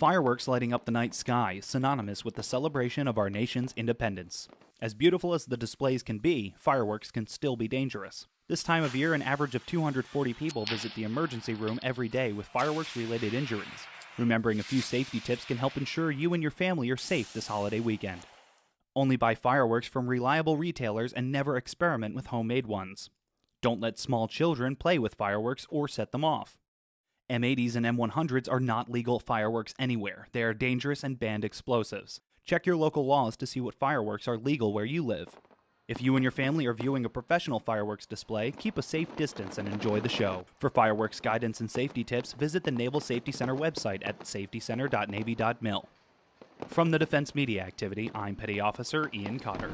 Fireworks lighting up the night sky, synonymous with the celebration of our nation's independence. As beautiful as the displays can be, fireworks can still be dangerous. This time of year, an average of 240 people visit the emergency room every day with fireworks related injuries. Remembering a few safety tips can help ensure you and your family are safe this holiday weekend. Only buy fireworks from reliable retailers and never experiment with homemade ones. Don't let small children play with fireworks or set them off. M80s and M100s are not legal fireworks anywhere. They are dangerous and banned explosives. Check your local laws to see what fireworks are legal where you live. If you and your family are viewing a professional fireworks display, keep a safe distance and enjoy the show. For fireworks guidance and safety tips, visit the Naval Safety Center website at safetycenter.navy.mil. From the Defense Media Activity, I'm Petty Officer Ian Cotter.